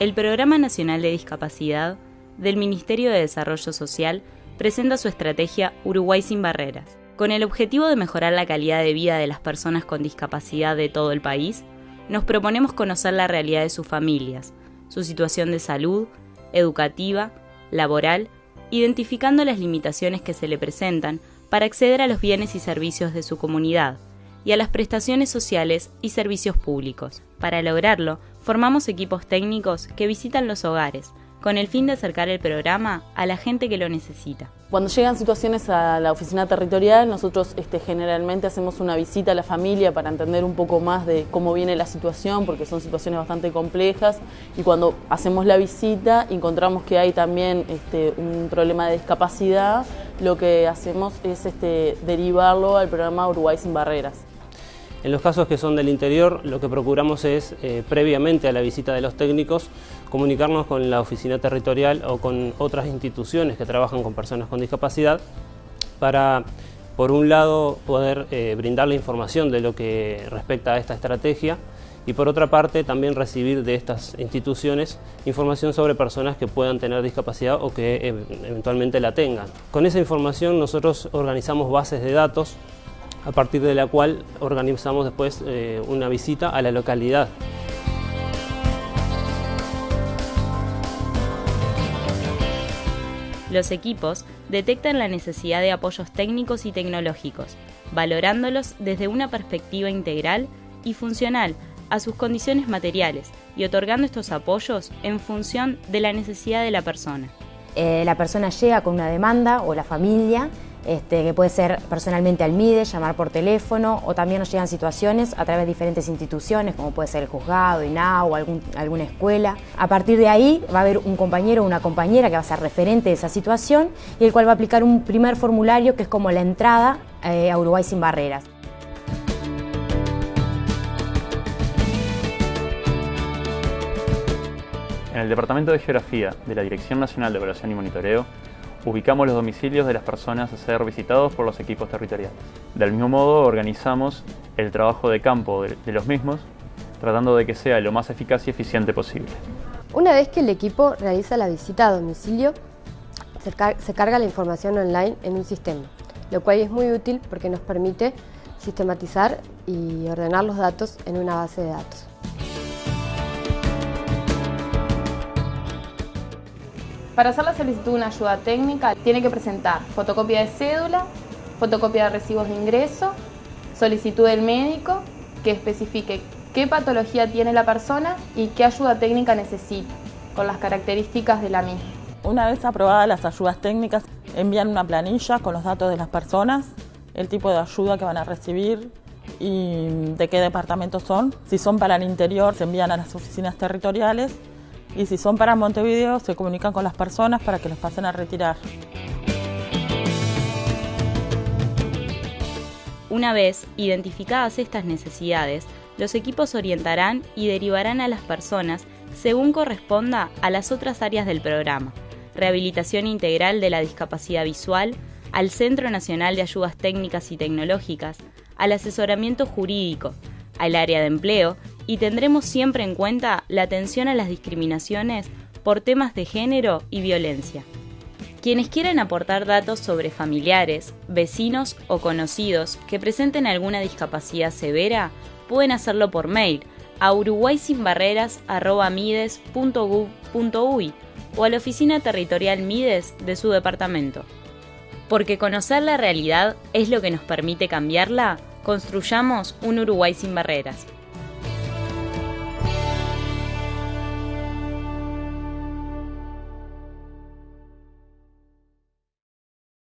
el Programa Nacional de Discapacidad del Ministerio de Desarrollo Social presenta su estrategia Uruguay sin Barreras. Con el objetivo de mejorar la calidad de vida de las personas con discapacidad de todo el país, nos proponemos conocer la realidad de sus familias, su situación de salud, educativa, laboral, identificando las limitaciones que se le presentan para acceder a los bienes y servicios de su comunidad y a las prestaciones sociales y servicios públicos. Para lograrlo, formamos equipos técnicos que visitan los hogares, con el fin de acercar el programa a la gente que lo necesita. Cuando llegan situaciones a la oficina territorial, nosotros este, generalmente hacemos una visita a la familia para entender un poco más de cómo viene la situación, porque son situaciones bastante complejas, y cuando hacemos la visita encontramos que hay también este, un problema de discapacidad, lo que hacemos es este, derivarlo al programa Uruguay sin Barreras. En los casos que son del interior, lo que procuramos es, eh, previamente a la visita de los técnicos, comunicarnos con la oficina territorial o con otras instituciones que trabajan con personas con discapacidad para, por un lado, poder eh, brindar la información de lo que respecta a esta estrategia y por otra parte también recibir de estas instituciones información sobre personas que puedan tener discapacidad o que eh, eventualmente la tengan. Con esa información nosotros organizamos bases de datos a partir de la cual organizamos después eh, una visita a la localidad. Los equipos detectan la necesidad de apoyos técnicos y tecnológicos, valorándolos desde una perspectiva integral y funcional a sus condiciones materiales y otorgando estos apoyos en función de la necesidad de la persona. Eh, la persona llega con una demanda o la familia este, que puede ser personalmente al MIDE, llamar por teléfono, o también nos llegan situaciones a través de diferentes instituciones, como puede ser el juzgado, INAU, algún, alguna escuela. A partir de ahí va a haber un compañero o una compañera que va a ser referente de esa situación y el cual va a aplicar un primer formulario que es como la entrada eh, a Uruguay sin barreras. En el Departamento de Geografía de la Dirección Nacional de Evaluación y Monitoreo ubicamos los domicilios de las personas a ser visitados por los equipos territoriales. Del mismo modo, organizamos el trabajo de campo de, los mismos, tratando de que sea lo más eficaz y eficiente posible. Una vez que el equipo realiza la visita a domicilio, se carga la información online en un sistema, lo cual es muy útil porque nos permite sistematizar y ordenar los datos en una base de datos. Para hacer la solicitud de una ayuda técnica tiene que presentar fotocopia de cédula, fotocopia de recibos de ingreso, solicitud del médico que especifique qué patología tiene la persona y qué ayuda técnica necesita, con las características de la misma. Una vez aprobadas las ayudas técnicas, envían una planilla con los datos de las personas, el tipo de ayuda que van a recibir y de qué departamento son. Si son para el interior, se envían a las oficinas territoriales y si son para Montevideo se comunican con las personas para que los pasen a retirar. Una vez identificadas estas necesidades, los equipos orientarán y derivarán a las personas según corresponda a las otras áreas del programa. Rehabilitación integral de la discapacidad visual, al Centro Nacional de Ayudas Técnicas y Tecnológicas, al asesoramiento jurídico, al área de empleo y tendremos siempre en cuenta la atención a las discriminaciones por temas de género y violencia. Quienes quieran aportar datos sobre familiares, vecinos o conocidos que presenten alguna discapacidad severa pueden hacerlo por mail a uruguaysinbarreras.mides.gov.uy o a la oficina territorial Mides de su departamento. Porque conocer la realidad es lo que nos permite cambiarla, construyamos un Uruguay sin barreras.